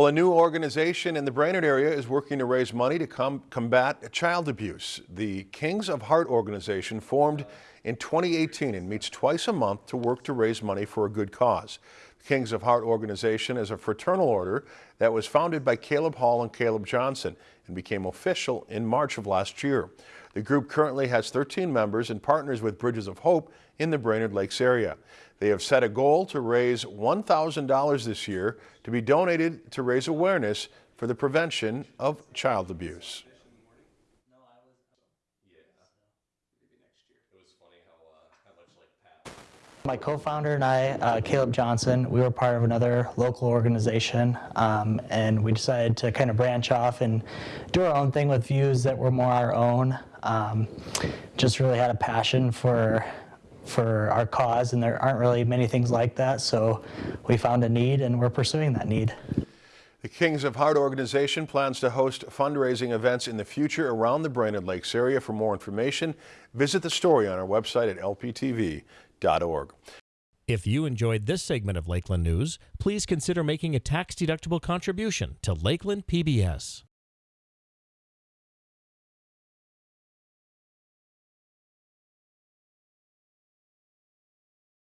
Well, a new organization in the Brainerd area is working to raise money to com combat child abuse. The Kings of Heart organization formed in 2018 and meets twice a month to work to raise money for a good cause. The Kings of Heart organization is a fraternal order that was founded by Caleb Hall and Caleb Johnson and became official in March of last year. The group currently has 13 members and partners with Bridges of Hope in the Brainerd Lakes area. They have set a goal to raise $1,000 this year to be donated to raise awareness for the prevention of child abuse. My co-founder and I, uh, Caleb Johnson, we were part of another local organization um, and we decided to kind of branch off and do our own thing with views that were more our own. Um, just really had a passion for for our cause and there aren't really many things like that so we found a need and we're pursuing that need. The Kings of Heart organization plans to host fundraising events in the future around the Brainerd Lakes area. For more information, visit the story on our website at lptv.org. If you enjoyed this segment of Lakeland News, please consider making a tax-deductible contribution to Lakeland PBS.